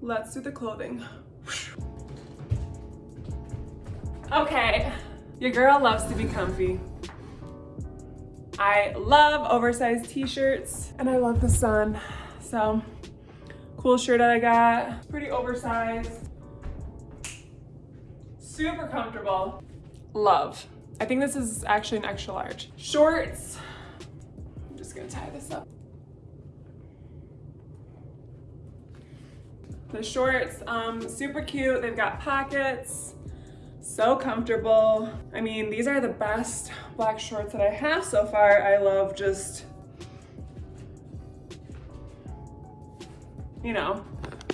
let's do the clothing. Okay, your girl loves to be comfy. I love oversized t-shirts and I love the sun. So cool shirt that I got, pretty oversized, super comfortable, love. I think this is actually an extra large. Shorts, I'm just gonna tie this up. The shorts, um, super cute. They've got pockets, so comfortable. I mean, these are the best black shorts that I have so far. I love just, you know,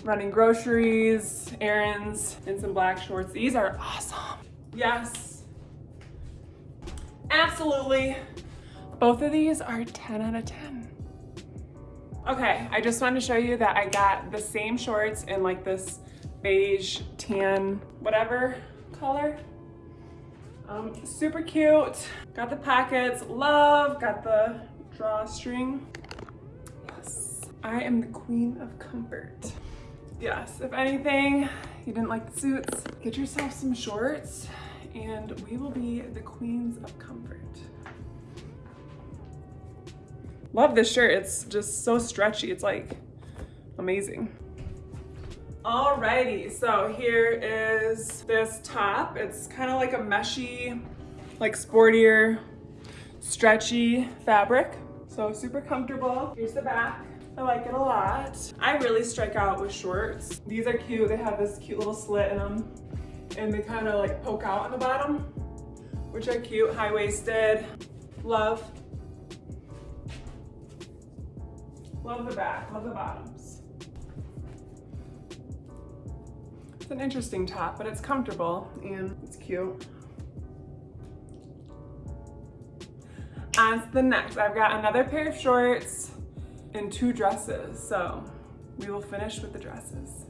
running groceries, errands, in some black shorts. These are awesome. Yes, absolutely. Both of these are 10 out of 10. Okay, I just wanted to show you that I got the same shorts in like this beige, tan, whatever color. Um, super cute. Got the pockets, love, got the drawstring. Yes, I am the queen of comfort. Yes, if anything, you didn't like the suits, get yourself some shorts and we will be the queens of comfort. Love this shirt. It's just so stretchy. It's like amazing. Alrighty, so here is this top. It's kind of like a meshy, like sportier, stretchy fabric. So super comfortable. Here's the back. I like it a lot. I really strike out with shorts. These are cute. They have this cute little slit in them and they kind of like poke out on the bottom, which are cute, high-waisted. Love. Love the back, love the bottoms. It's an interesting top, but it's comfortable and it's cute. On to the next, I've got another pair of shorts and two dresses. So we will finish with the dresses.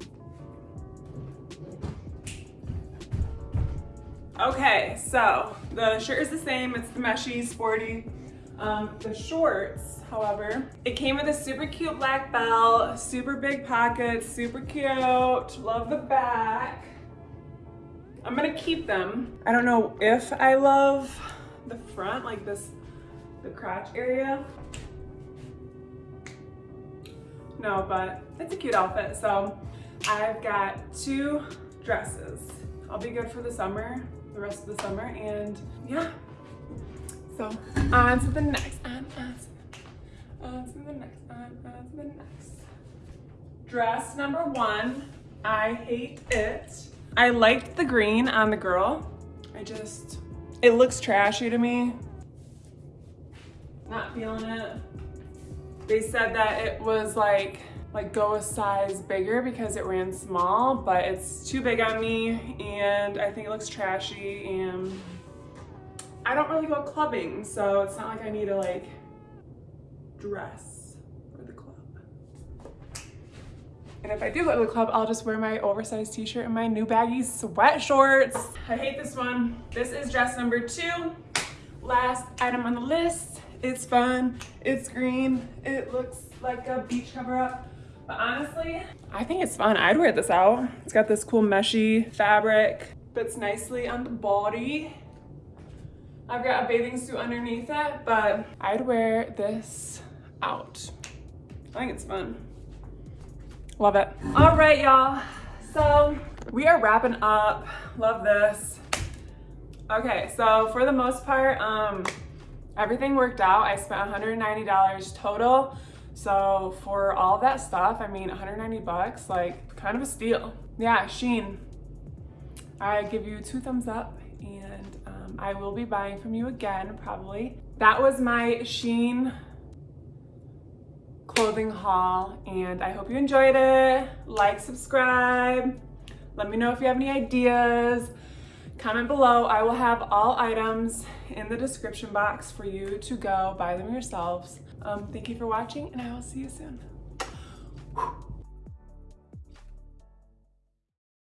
Okay, so the shirt is the same. It's the meshy, sporty. Um, the shorts however. It came with a super cute black belt, super big pockets, super cute. Love the back. I'm gonna keep them. I don't know if I love the front, like this, the crotch area. No, but it's a cute outfit. So I've got two dresses. I'll be good for the summer, the rest of the summer, and yeah. So on to the next, on, on on to the next, on, on to the next. Dress number one, I hate it. I liked the green on the girl. I just, it looks trashy to me. Not feeling it. They said that it was like, like go a size bigger because it ran small, but it's too big on me and I think it looks trashy and I don't really go clubbing, so it's not like I need to like dress for the club. And if I do go to the club, I'll just wear my oversized t-shirt and my new baggy sweat shorts. I hate this one. This is dress number two. Last item on the list. It's fun, it's green, it looks like a beach cover up. But honestly, I think it's fun. I'd wear this out. It's got this cool meshy fabric, fits nicely on the body. I've got a bathing suit underneath it, but I'd wear this out. I think it's fun. Love it. All right, y'all. So we are wrapping up. Love this. Okay, so for the most part, um, everything worked out. I spent $190 total. So for all that stuff, I mean, 190 bucks, like kind of a steal. Yeah, Shein. I give you two thumbs up and I will be buying from you again, probably. That was my Shein clothing haul and I hope you enjoyed it. Like, subscribe. Let me know if you have any ideas. Comment below. I will have all items in the description box for you to go buy them yourselves. Um, thank you for watching and I will see you soon.